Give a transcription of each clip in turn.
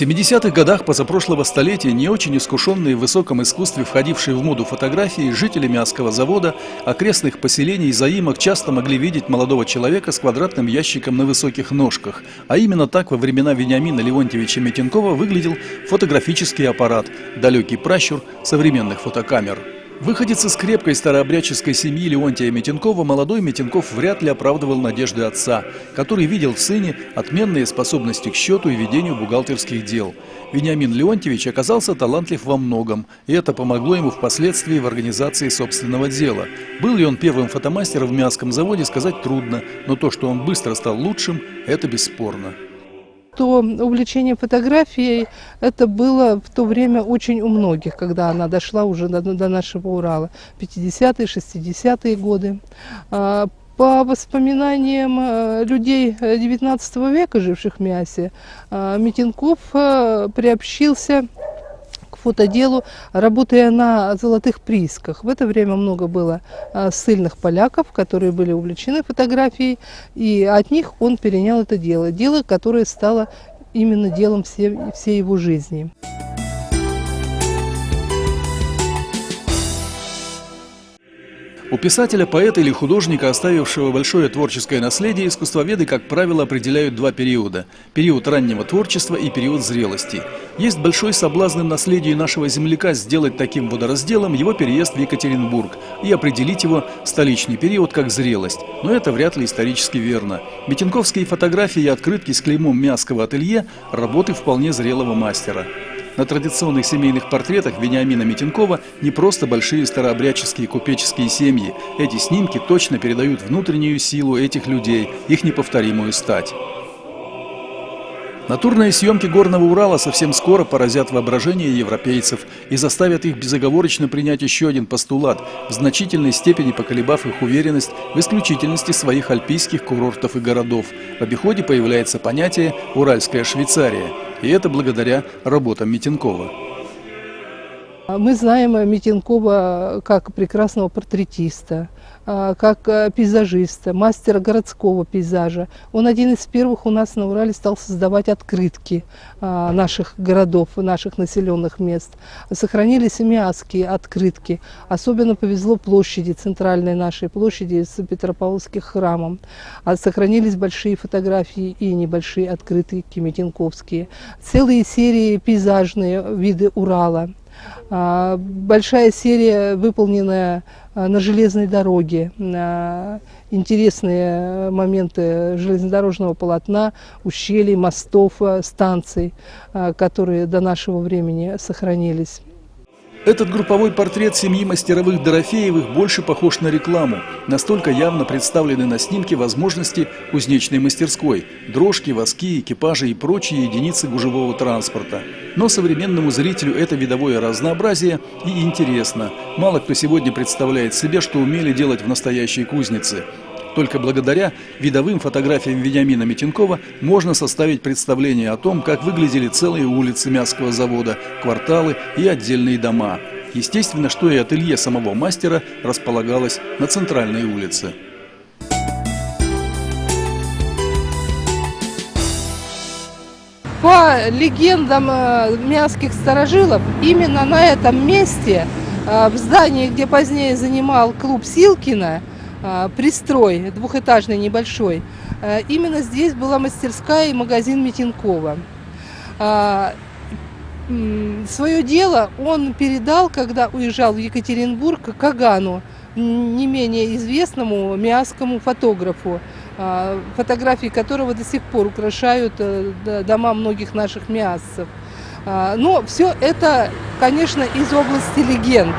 В 70-х годах позапрошлого столетия не очень искушенные в высоком искусстве, входившие в моду фотографии, жители Мясского завода, окрестных поселений и заимок часто могли видеть молодого человека с квадратным ящиком на высоких ножках. А именно так во времена Вениамина Леонтьевича Митенкова выглядел фотографический аппарат, далекий пращур современных фотокамер. Выходец из крепкой старообрядческой семьи Леонтия Митенкова, молодой Митенков вряд ли оправдывал надежды отца, который видел в сыне отменные способности к счету и ведению бухгалтерских дел. Вениамин Леонтьевич оказался талантлив во многом, и это помогло ему впоследствии в организации собственного дела. Был ли он первым фотомастером в Мясском заводе, сказать трудно, но то, что он быстро стал лучшим, это бесспорно то увлечение фотографией это было в то время очень у многих, когда она дошла уже до, до нашего Урала, 50-е, 60-е годы. А, по воспоминаниям э, людей 19 века, живших в Мясе, а, Митинков э, приобщился фотоделу, работая на золотых приисках. В это время много было а, сильных поляков, которые были увлечены фотографией, и от них он перенял это дело. Дело, которое стало именно делом всей, всей его жизни. У писателя, поэта или художника, оставившего большое творческое наследие, искусствоведы, как правило, определяют два периода – период раннего творчества и период зрелости. Есть большой соблазн наследию нашего земляка сделать таким водоразделом его переезд в Екатеринбург и определить его столичный период как зрелость. Но это вряд ли исторически верно. Митинковские фотографии и открытки с клеймом Мясского ателье – работы вполне зрелого мастера. На традиционных семейных портретах Вениамина Митенкова не просто большие старообрядческие купеческие семьи. Эти снимки точно передают внутреннюю силу этих людей, их неповторимую стать. Натурные съемки Горного Урала совсем скоро поразят воображение европейцев и заставят их безоговорочно принять еще один постулат, в значительной степени поколебав их уверенность в исключительности своих альпийских курортов и городов. В обиходе появляется понятие «Уральская Швейцария», и это благодаря работам Митенкова. Мы знаем Митенкова как прекрасного портретиста, а, как э, пейзажиста, мастера городского пейзажа. Он один из первых у нас на Урале стал создавать открытки а, наших городов, наших населенных мест. Сохранились мясские открытки. Особенно повезло площади, центральной нашей площади с Петропавловских храмом. А сохранились большие фотографии и небольшие открытки митинковские. Целые серии пейзажные виды Урала. Большая серия, выполненная Э, на железной дороге, интересные моменты железнодорожного полотна, ущелий, мостов, станций, которые до нашего времени сохранились. Этот групповой портрет семьи мастеровых Дорофеевых больше похож на рекламу. Настолько явно представлены на снимке возможности кузнечной мастерской – дрожки, воски, экипажи и прочие единицы гужевого транспорта. Но современному зрителю это видовое разнообразие и интересно. Мало кто сегодня представляет себе, что умели делать в настоящей кузнице. Только благодаря видовым фотографиям Вениамина Митенкова можно составить представление о том, как выглядели целые улицы Мясского завода, кварталы и отдельные дома. Естественно, что и ателье самого мастера располагалось на центральной улице. По легендам э, мясских старожилов, именно на этом месте, э, в здании, где позднее занимал клуб Силкина, пристрой двухэтажный небольшой. А, именно здесь была мастерская и магазин Митинкова. А, Свое дело он передал, когда уезжал в Екатеринбург, Кагану, не менее известному миасскому фотографу, фотографии которого до сих пор украшают э, дома многих наших миассов. Но все это, конечно, из области легенд.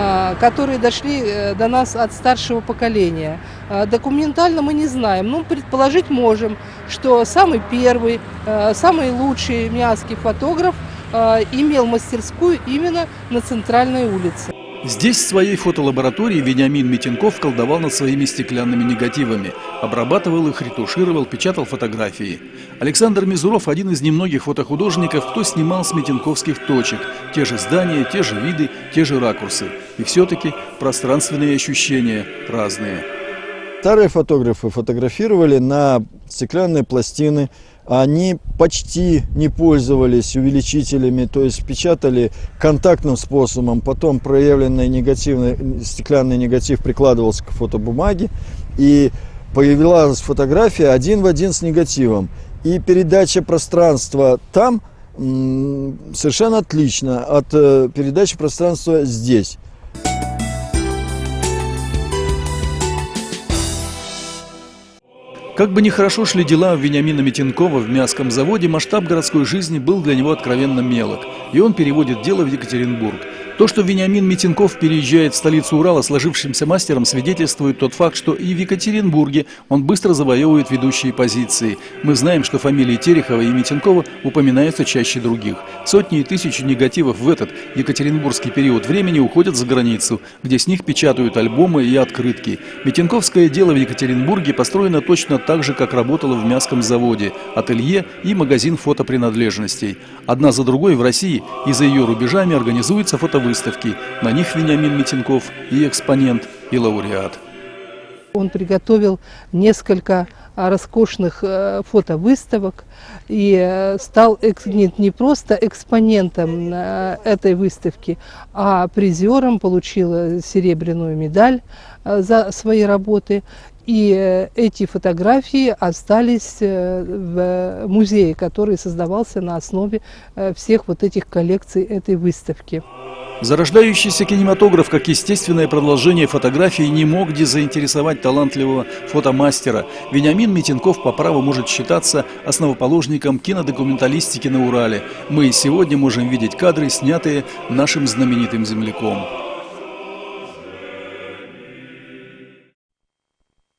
А, которые дошли э, до нас от старшего поколения. А, документально мы не знаем, но предположить можем, что самый первый, э, самый лучший миасский фотограф э, имел мастерскую именно на центральной улице. Здесь в своей фотолаборатории Вениамин Митенков колдовал над своими стеклянными негативами, обрабатывал их, ретушировал, печатал фотографии. Александр Мизуров – один из немногих фотохудожников, кто снимал с митенковских точек. Те же здания, те же виды, те же ракурсы. И все-таки пространственные ощущения разные. Старые фотографы фотографировали на стеклянные пластины, они почти не пользовались увеличителями, то есть печатали контактным способом, потом проявленный негативный, стеклянный негатив прикладывался к фотобумаге, и появилась фотография один в один с негативом. И передача пространства там совершенно отлично от э, передачи пространства здесь. Как бы нехорошо шли дела у Вениамина Митенкова в мяском заводе, масштаб городской жизни был для него откровенно мелок, и он переводит дело в Екатеринбург. То, что Вениамин Митинков переезжает в столицу Урала сложившимся мастером, свидетельствует тот факт, что и в Екатеринбурге он быстро завоевывает ведущие позиции. Мы знаем, что фамилии Терехова и Митинкова упоминаются чаще других. Сотни и тысячи негативов в этот екатеринбургский период времени уходят за границу, где с них печатают альбомы и открытки. Митинковское дело в Екатеринбурге построено точно так же, как работало в мяском заводе, ателье и магазин фотопринадлежностей. Одна за другой в России и за ее рубежами организуется фотовыставка выставки. На них Вениамин Митинков и экспонент, и лауреат. Он приготовил несколько а, роскошных э, фотовыставок и э, стал не просто экспонентом э, этой выставки, а призером, получил серебряную медаль за свои работы. И эти фотографии остались в музее, который создавался на основе всех вот этих коллекций этой выставки. Зарождающийся кинематограф, как естественное продолжение фотографии, не мог дезаинтересовать талантливого фотомастера. Вениамин Митенков по праву может считаться основоположником кинодокументалистики на Урале. Мы сегодня можем видеть кадры, снятые нашим знаменитым земляком.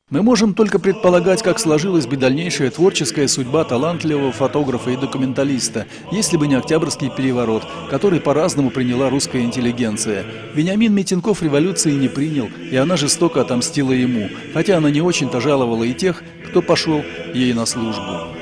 Мы можем только предполагать, как сложилась бы дальнейшая творческая судьба талантливого фотографа и документалиста, если бы не Октябрьский переворот, который по-разному приняла русская интеллигенция. Вениамин Митенков революции не принял, и она жестоко отомстила ему, хотя она не очень-то жаловала и тех, кто пошел ей на службу.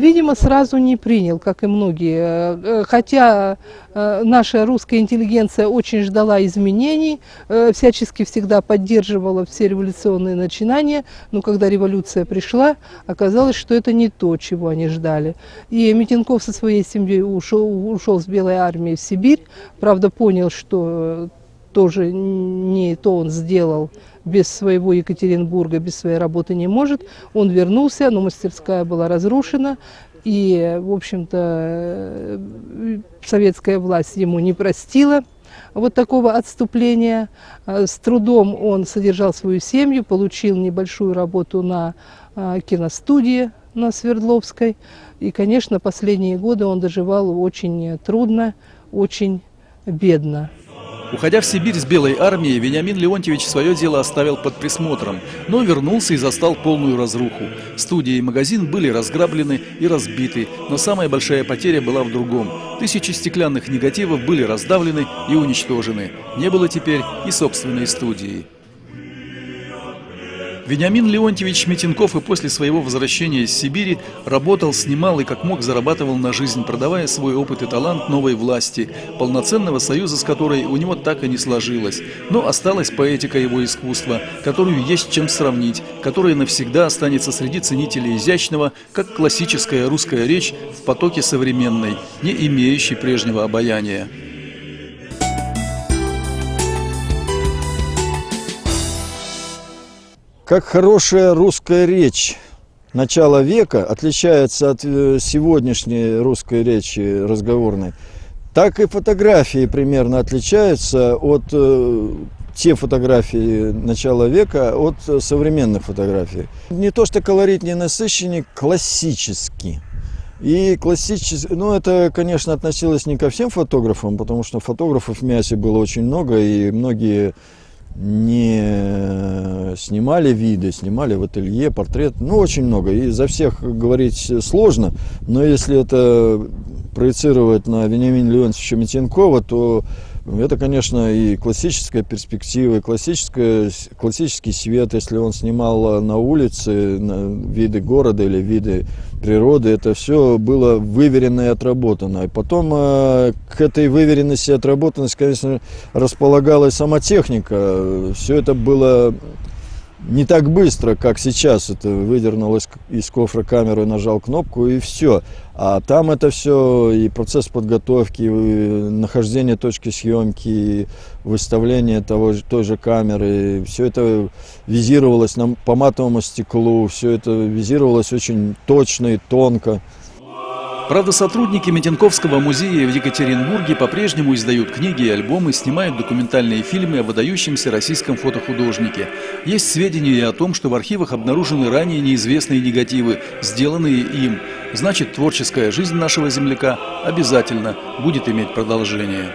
Видимо, сразу не принял, как и многие. Э, хотя э, наша русская интеллигенция очень ждала изменений, э, всячески всегда поддерживала все революционные начинания, но когда революция пришла, оказалось, что это не то, чего они ждали. И Митинков со своей семьей ушел, ушел с Белой армии в Сибирь, правда понял, что тоже не то он сделал, без своего Екатеринбурга, без своей работы не может. Он вернулся, но мастерская была разрушена, и, в общем-то, э, советская власть ему не простила вот такого отступления. Э, с трудом он содержал свою семью, получил небольшую работу на э, киностудии на Свердловской. И, конечно, последние годы он доживал очень трудно, очень бедно. Уходя в Сибирь с Белой армией, Вениамин Леонтьевич свое дело оставил под присмотром, но вернулся и застал полную разруху. Студия и магазин были разграблены и разбиты, но самая большая потеря была в другом. Тысячи стеклянных негативов были раздавлены и уничтожены. Не было теперь и собственной студии. Вениамин Леонтьевич Митенков и после своего возвращения из Сибири работал, снимал и как мог зарабатывал на жизнь, продавая свой опыт и талант новой власти, полноценного союза с которой у него так и не сложилось. Но осталась поэтика его искусства, которую есть чем сравнить, которая навсегда останется среди ценителей изящного, как классическая русская речь в потоке современной, не имеющей прежнего обаяния. Как хорошая русская речь начала века отличается от э, сегодняшней русской речи разговорной, так и фотографии примерно отличаются от э, те фотографии начала века от современных фотографий. Не то что колорит не насыщенный, классический. И классический, ну это, конечно, относилось не ко всем фотографам, потому что фотографов в мясе было очень много, и многие не снимали виды, снимали в ателье, портрет, ну, очень много. И за всех говорить сложно, но если это проецировать на Вениамина Леонтьевича Митенкова, то Это, конечно, и классическая перспектива, и классическая, классический свет, если он снимал на улице на виды города или виды природы, это все было выверено и отработано. И потом э, к этой выверенности и отработанности, конечно, располагалась сама техника. Все это было не так быстро, как сейчас. Это выдернул из, кофра камеру, нажал кнопку и все. А там это все и процесс подготовки, и нахождение точки съемки, и выставление того, той же камеры. Все это визировалось на, по матовому стеклу, все это визировалось очень точно и тонко. Правда, сотрудники Метенковского музея в Екатеринбурге по-прежнему издают книги и альбомы, снимают документальные фильмы о выдающемся российском фотохудожнике. Есть сведения о том, что в архивах обнаружены ранее неизвестные негативы, сделанные им. Значит, творческая жизнь нашего земляка обязательно будет иметь продолжение.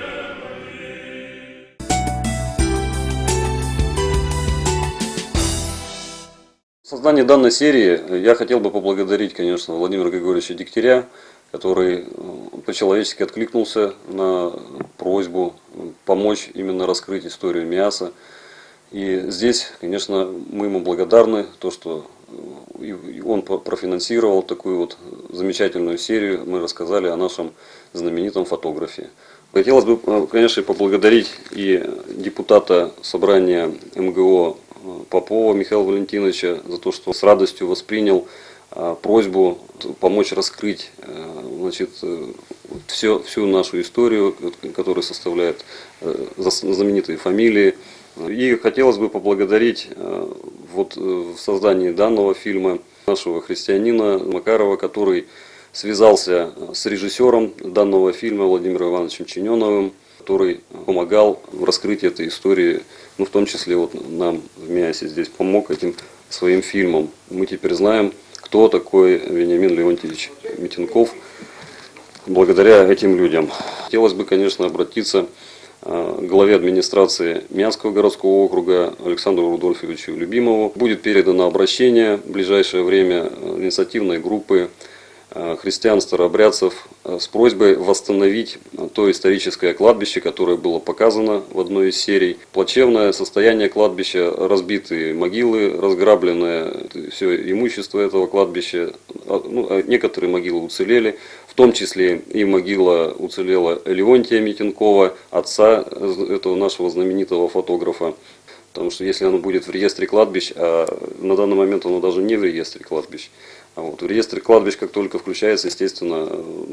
Создание данной серии я хотел бы поблагодарить, конечно, Владимира Григорьевича Дегтяря, который э, по-человечески откликнулся на просьбу помочь именно раскрыть историю мяса. И здесь, конечно, мы ему благодарны, то, что э, он профинансировал такую вот замечательную серию. Мы рассказали о нашем знаменитом фотографе. Хотелось бы, э, конечно, поблагодарить и депутата собрания МГО Попова Михаила Валентиновича за то, что с радостью воспринял просьбу помочь раскрыть значит, э, все, всю нашу историю, которая составляет э, знаменитые фамилии. И хотелось бы поблагодарить э, вот в создании данного фильма нашего христианина Макарова, который связался с режиссером данного фильма Владимиром Ивановичем Чиненовым, который помогал в раскрытии этой истории, ну в том числе вот нам в МИАСе здесь помог этим своим фильмом. Мы теперь знаем, кто такой Вениамин Леонтьевич Митинков – благодаря этим людям. Хотелось бы, конечно, обратиться э, к главе администрации Мянского городского округа Александру Рудольфовичу Любимову. Будет передано обращение в ближайшее время э, инициативной группы Э, христиан-старообрядцев э, с просьбой восстановить то историческое кладбище, которое было показано в одной из серий. Плачевное состояние кладбища, разбитые могилы, разграбленное все имущество этого кладбища. А, ну, а некоторые могилы уцелели, в том числе и могила уцелела Леонтия Митенкова, отца этого нашего знаменитого фотографа. Потому что если оно будет в реестре кладбищ, а на данный момент оно даже не в реестре кладбищ, вот в реестре кладбищ, как только включается, естественно,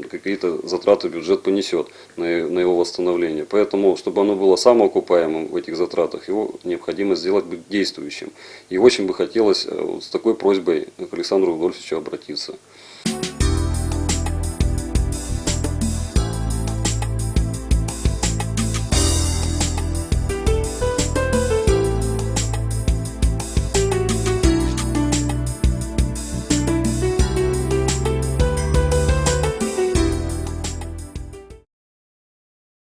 какие-то затраты бюджет понесет на, на его восстановление. Поэтому, чтобы оно было самоокупаемым в этих затратах, его необходимо сделать действующим. И очень бы хотелось э, вот с такой просьбой к Александру Рудольфовичу обратиться.